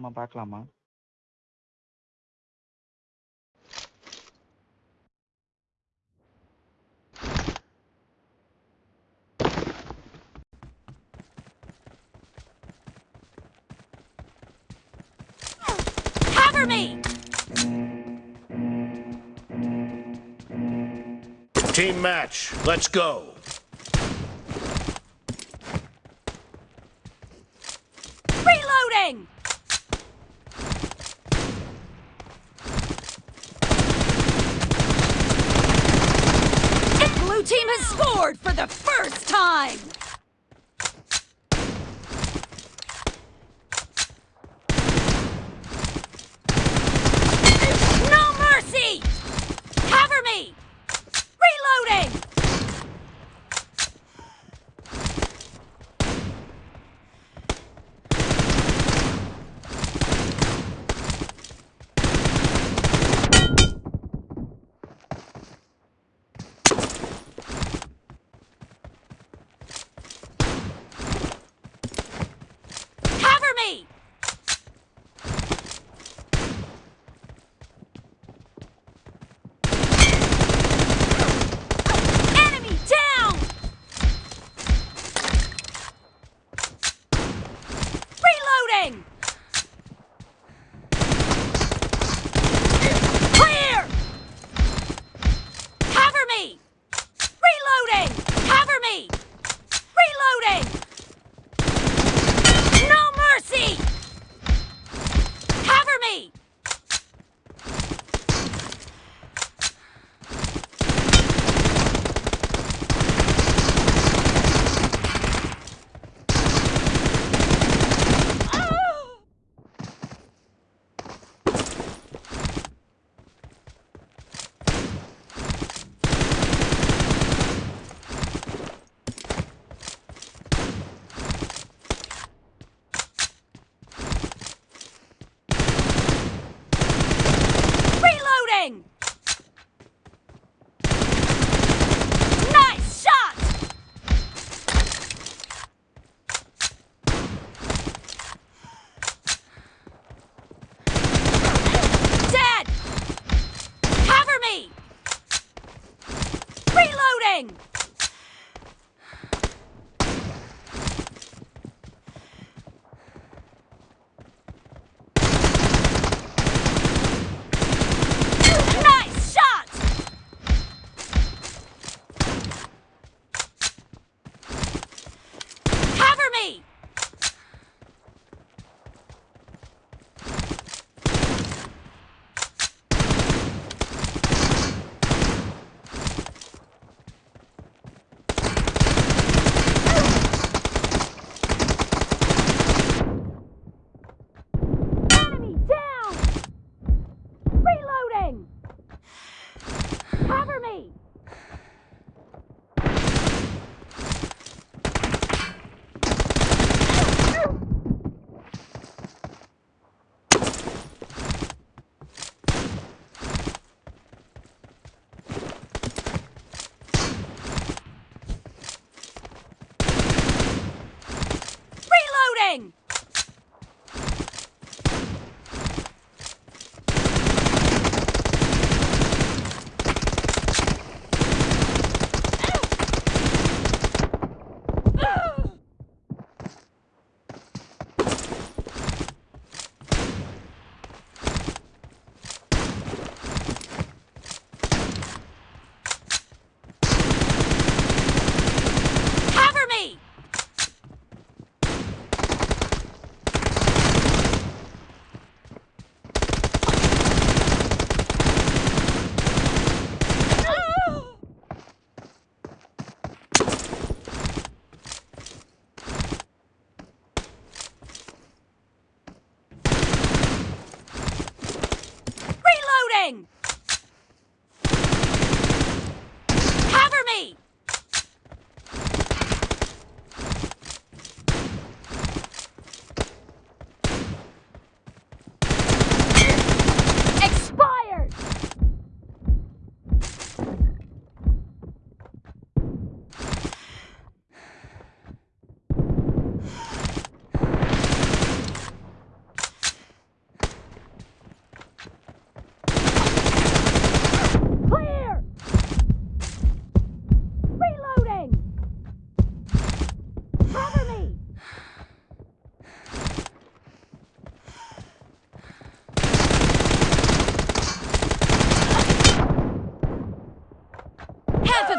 நம்ம பார்க்கலாமா Cover me! Team match, let's go. sword for the first time! thing!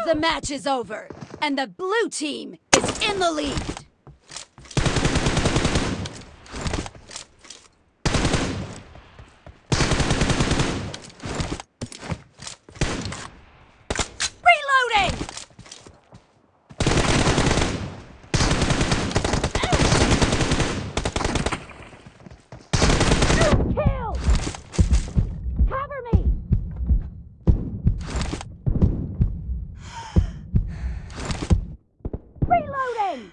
The match is over, and the blue team is in the lead. Reloading! Kill! Cover me! Reloading!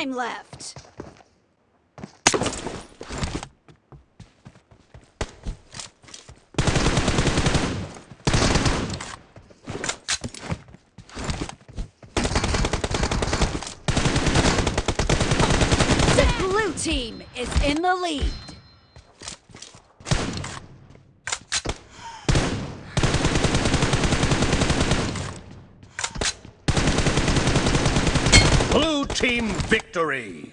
Time left. Blue team is in the lead. Team victory!